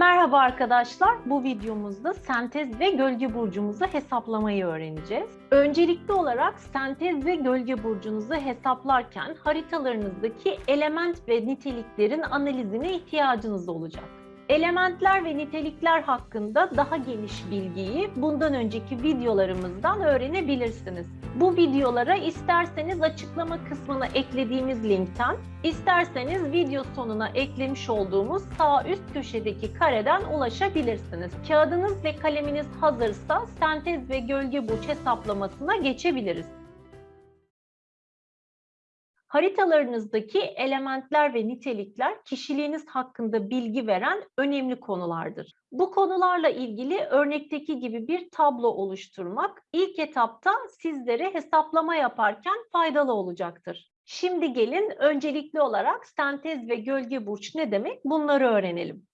Merhaba arkadaşlar. Bu videomuzda sentez ve gölge burcumuzu hesaplamayı öğreneceğiz. Öncelikli olarak sentez ve gölge burcunuzu hesaplarken haritalarınızdaki element ve niteliklerin analizine ihtiyacınız olacak. Elementler ve nitelikler hakkında daha geniş bilgiyi bundan önceki videolarımızdan öğrenebilirsiniz. Bu videolara isterseniz açıklama kısmına eklediğimiz linkten, isterseniz video sonuna eklemiş olduğumuz sağ üst köşedeki kareden ulaşabilirsiniz. Kağıdınız ve kaleminiz hazırsa sentez ve gölge burç hesaplamasına geçebiliriz. Haritalarınızdaki elementler ve nitelikler kişiliğiniz hakkında bilgi veren önemli konulardır. Bu konularla ilgili örnekteki gibi bir tablo oluşturmak ilk etapta sizlere hesaplama yaparken faydalı olacaktır. Şimdi gelin öncelikli olarak sentez ve gölge burç ne demek bunları öğrenelim.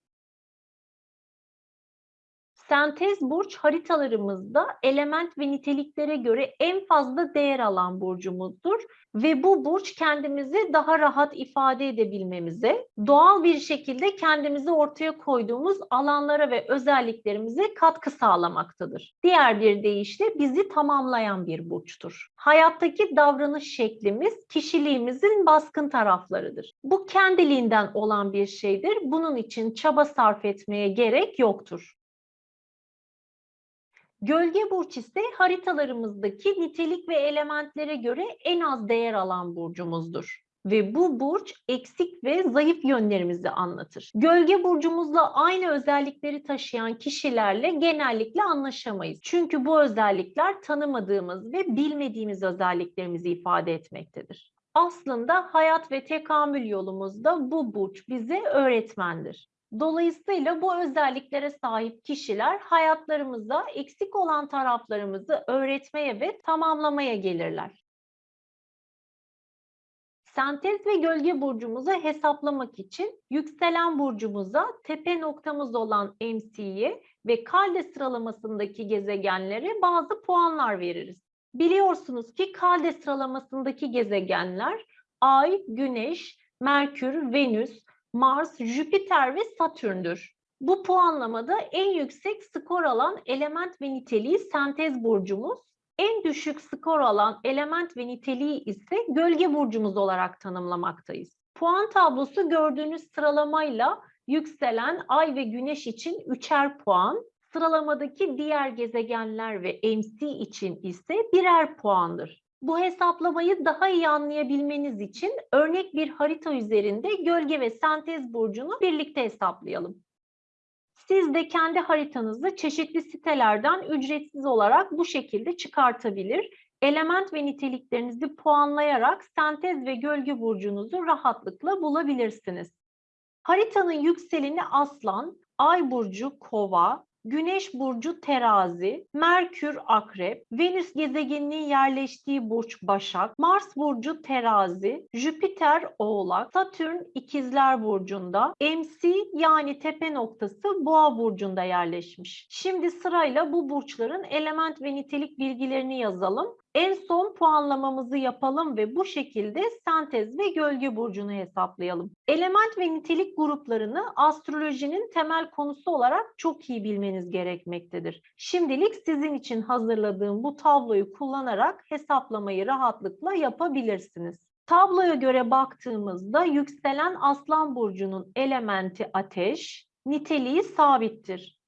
Sentez burç haritalarımızda element ve niteliklere göre en fazla değer alan burcumuzdur ve bu burç kendimizi daha rahat ifade edebilmemize, doğal bir şekilde kendimizi ortaya koyduğumuz alanlara ve özelliklerimize katkı sağlamaktadır. Diğer bir deyişle bizi tamamlayan bir burçtur. Hayattaki davranış şeklimiz kişiliğimizin baskın taraflarıdır. Bu kendiliğinden olan bir şeydir. Bunun için çaba sarf etmeye gerek yoktur. Gölge burç ise haritalarımızdaki nitelik ve elementlere göre en az değer alan burcumuzdur. Ve bu burç eksik ve zayıf yönlerimizi anlatır. Gölge burcumuzla aynı özellikleri taşıyan kişilerle genellikle anlaşamayız. Çünkü bu özellikler tanımadığımız ve bilmediğimiz özelliklerimizi ifade etmektedir. Aslında hayat ve tekamül yolumuzda bu burç bize öğretmendir. Dolayısıyla bu özelliklere sahip kişiler hayatlarımızda eksik olan taraflarımızı öğretmeye ve tamamlamaya gelirler. Sentez ve gölge burcumuzu hesaplamak için yükselen burcumuza tepe noktamız olan MC'ye ve kalde sıralamasındaki gezegenlere bazı puanlar veririz. Biliyorsunuz ki kalde sıralamasındaki gezegenler Ay, Güneş, Merkür, Venüs, Mars, Jüpiter ve Satürn'dür. Bu puanlamada en yüksek skor alan element ve niteliği sentez burcumuz, en düşük skor alan element ve niteliği ise gölge burcumuz olarak tanımlamaktayız. Puan tablosu gördüğünüz sıralamayla yükselen ay ve güneş için üçer puan, sıralamadaki diğer gezegenler ve MC için ise birer puandır. Bu hesaplamayı daha iyi anlayabilmeniz için örnek bir harita üzerinde gölge ve sentez burcunu birlikte hesaplayalım. Siz de kendi haritanızı çeşitli sitelerden ücretsiz olarak bu şekilde çıkartabilir. Element ve niteliklerinizi puanlayarak sentez ve gölge burcunuzu rahatlıkla bulabilirsiniz. Haritanın yükseleni Aslan, Ay burcu Kova, Güneş burcu Terazi, Merkür Akrep, Venüs gezegeninin yerleştiği burç Başak, Mars burcu Terazi, Jüpiter Oğlak, Satürn İkizler burcunda, MC yani tepe noktası Boğa burcunda yerleşmiş. Şimdi sırayla bu burçların element ve nitelik bilgilerini yazalım. En son puanlamamızı yapalım ve bu şekilde sentez ve gölge burcunu hesaplayalım. Element ve nitelik gruplarını astrolojinin temel konusu olarak çok iyi bilmeniz gerekmektedir. Şimdilik sizin için hazırladığım bu tabloyu kullanarak hesaplamayı rahatlıkla yapabilirsiniz. Tabloya göre baktığımızda yükselen Aslan burcunun elementi ateş, niteliği sabittir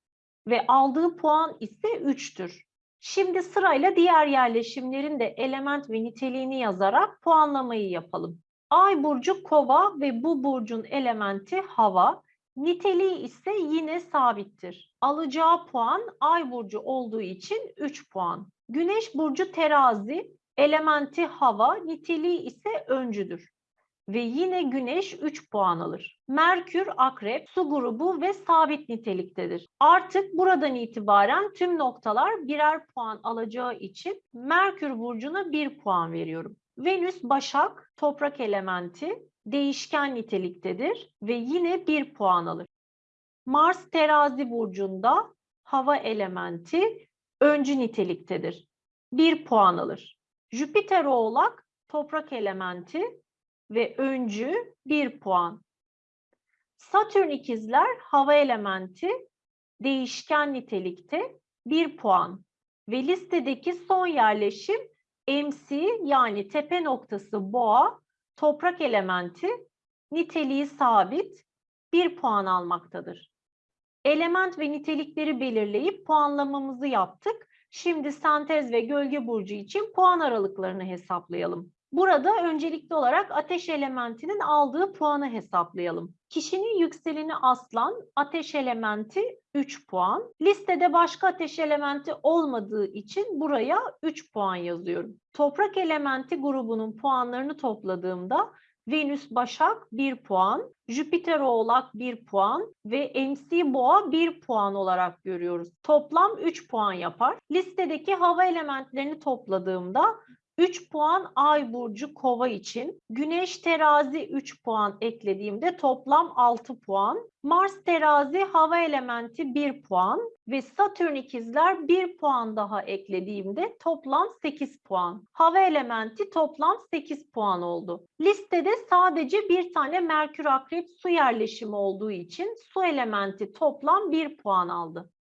ve aldığı puan ise 3'tür. Şimdi sırayla diğer yerleşimlerin de element ve niteliğini yazarak puanlamayı yapalım. Ay burcu kova ve bu burcun elementi hava. Niteliği ise yine sabittir. Alacağı puan ay burcu olduğu için 3 puan. Güneş burcu terazi, elementi hava, niteliği ise öncüdür ve yine Güneş 3 puan alır. Merkür Akrep su grubu ve sabit niteliktedir. Artık buradan itibaren tüm noktalar birer puan alacağı için Merkür burcuna 1 puan veriyorum. Venüs Başak toprak elementi değişken niteliktedir ve yine 1 puan alır. Mars Terazi burcunda hava elementi öncü niteliktedir. 1 puan alır. Jüpiter Oğlak toprak elementi ve öncü 1 puan. Satürn ikizler hava elementi değişken nitelikte 1 puan ve listedeki son yerleşim MC yani tepe noktası boğa toprak elementi niteliği sabit 1 puan almaktadır. Element ve nitelikleri belirleyip puanlamamızı yaptık. Şimdi sentez ve gölge burcu için puan aralıklarını hesaplayalım. Burada öncelikli olarak ateş elementinin aldığı puanı hesaplayalım. Kişinin yükseleni aslan, ateş elementi 3 puan. Listede başka ateş elementi olmadığı için buraya 3 puan yazıyorum. Toprak elementi grubunun puanlarını topladığımda Venüs Başak 1 puan, Jüpiter Oğlak 1 puan ve MC Boğa 1 puan olarak görüyoruz. Toplam 3 puan yapar. Listedeki hava elementlerini topladığımda 3 puan Ay burcu Kova için, Güneş Terazi 3 puan eklediğimde toplam 6 puan, Mars Terazi hava elementi 1 puan ve Satürn ikizler 1 puan daha eklediğimde toplam 8 puan. Hava elementi toplam 8 puan oldu. Listede sadece bir tane Merkür Akrep su yerleşimi olduğu için su elementi toplam 1 puan aldı.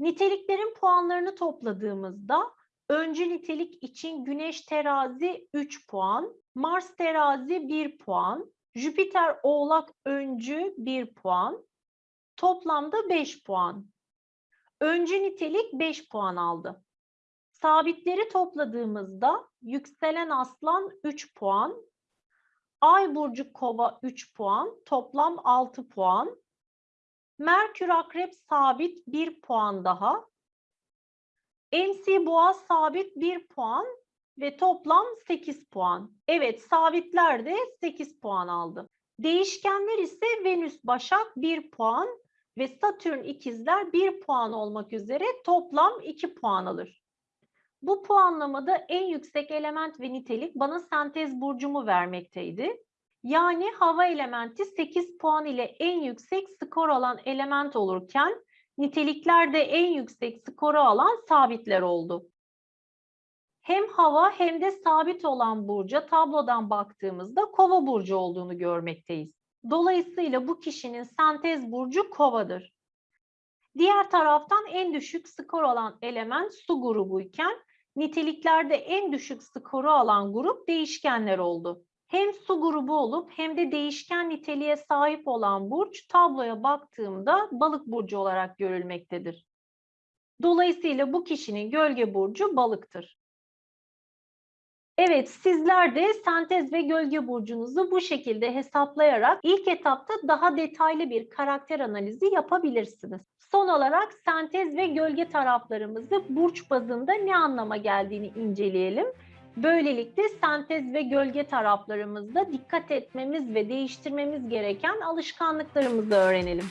Niteliklerin puanlarını topladığımızda Öncü nitelik için Güneş terazi 3 puan, Mars terazi 1 puan, Jüpiter oğlak öncü 1 puan, toplamda 5 puan. Öncü nitelik 5 puan aldı. Sabitleri topladığımızda yükselen aslan 3 puan, Ay burcu kova 3 puan, toplam 6 puan. Merkür akrep sabit 1 puan daha, MC Boğaz sabit 1 puan ve toplam 8 puan. Evet sabitler de 8 puan aldı. Değişkenler ise Venüs Başak 1 puan ve Satürn ikizler 1 puan olmak üzere toplam 2 puan alır. Bu puanlamada en yüksek element ve nitelik bana sentez burcumu vermekteydi. Yani hava elementi 8 puan ile en yüksek skor alan element olurken niteliklerde en yüksek skoru alan sabitler oldu. Hem hava hem de sabit olan burca tablodan baktığımızda kova burcu olduğunu görmekteyiz. Dolayısıyla bu kişinin sentez burcu kovadır. Diğer taraftan en düşük skor alan element su grubuyken niteliklerde en düşük skoru alan grup değişkenler oldu hem su grubu olup hem de değişken niteliğe sahip olan burç tabloya baktığımda balık burcu olarak görülmektedir. Dolayısıyla bu kişinin gölge burcu balıktır. Evet, sizler de sentez ve gölge burcunuzu bu şekilde hesaplayarak ilk etapta daha detaylı bir karakter analizi yapabilirsiniz. Son olarak sentez ve gölge taraflarımızı burç bazında ne anlama geldiğini inceleyelim. Böylelikle sentez ve gölge taraflarımızda dikkat etmemiz ve değiştirmemiz gereken alışkanlıklarımızı öğrenelim.